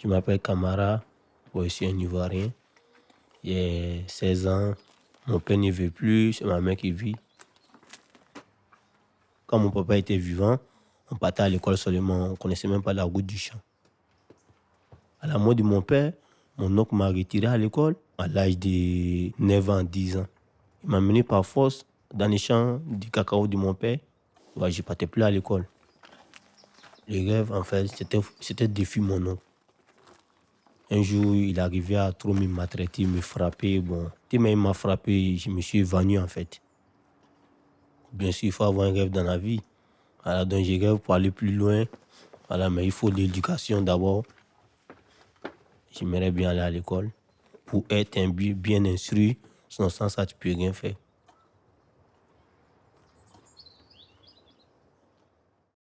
Je m'appelle Camara, je suis un Ivoirien. J'ai 16 ans. Mon père ne veut plus, c'est ma mère qui vit. Quand mon papa était vivant, on partait à l'école seulement, on ne connaissait même pas la route du champ. À la mort de mon père, mon oncle m'a retiré à l'école à l'âge de 9 ans, 10 ans. Il m'a mené par force dans les champs du cacao de mon père. Je ne partais plus à l'école. Le rêve, en fait, c'était de mon oncle. Un jour, il arrivait à trop me maltraiter, me frapper. Bon, il m'a frappé, je me suis évanoui en fait. Bien sûr, il faut avoir un rêve dans la vie. Alors, donc j'ai rêve pour aller plus loin. Voilà, mais il faut l'éducation d'abord. J'aimerais bien aller à l'école pour être un bien instruit. Sans ça, tu peux rien faire.